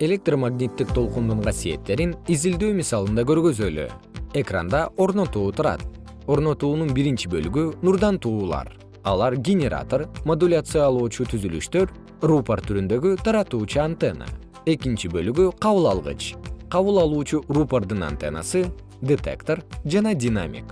электромагниттик толкундун касиеттерин изилдөө мисалында көргөзөлү. Экранда орнотуу турат. Орнотуунун биринчи бөлүгү нурдан туулар. Алар генератор модуляциялоочу түзүлүштөр рупор түрүндөгү таратуучу антенна. Экинчи бөлүгү кабыл алгыч кабыл алуучу рупордун антеннасы детектор жана динамик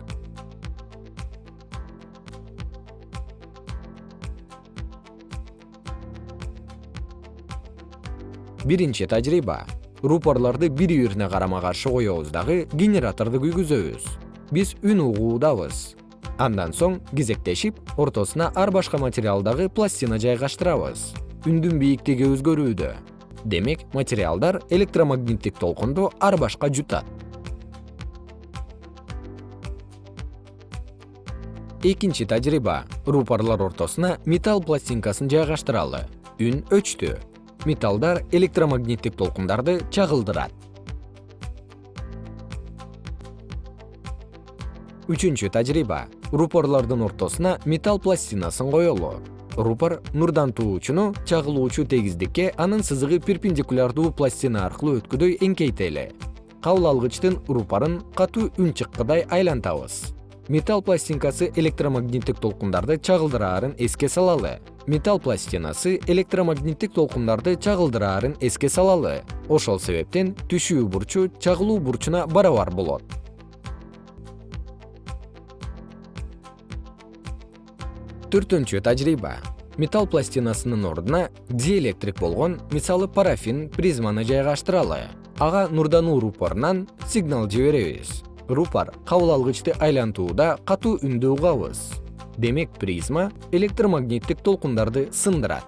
биринчи тажрыйба рупорлорду бири бирине карама каршы коебуз дагы генераторду күйгүзөбүз. Биз үн угуудабыз. Андан соң кезектешип ортосуна ар башка материалдагы пластина жайгаштырабыз. Үндүн бийиктиги өзгөрүүдө. Демек материалдар электромагниттик толкунду ар башка жутат. Экинчи тажрыйба рупорлор ортосуна металл пластинкасын жайгаштыралы. Үн өчтү металлдар электромагниттик толкундарды чагылдырат. Үчүнчү тажрыйба рупорлордун ортосуна металл пластинасын коелу рупор нурдан туучуну чагылуучу тегиздикке анын сызыгы перпендикулярдуу пластина аркылуу өткүдөй эңкейтели кабыл алгычтын рупорун катуу үн чыккыдай айлантабыз металл пластинкасы электромагниттик толкундарды чагылдыраарын эске салалы. Металл пластинасы электромагниттик толкундарды чагылдыраарын эске салалы. Ошол себептен түшүү бурчу чагылуу бурчуна барабар болот. Төртүнчү тажрыйба. Металл пластинасынын ордуна диэлектрик болгон мисалы парафин призманы жайгаштыралы. Ага нурдануу рупорунан сигнал жиберебиз рупор кабыл алгычты айлантууда катуу үндү угабыз демек призма электромагниттик толкундарды сындырат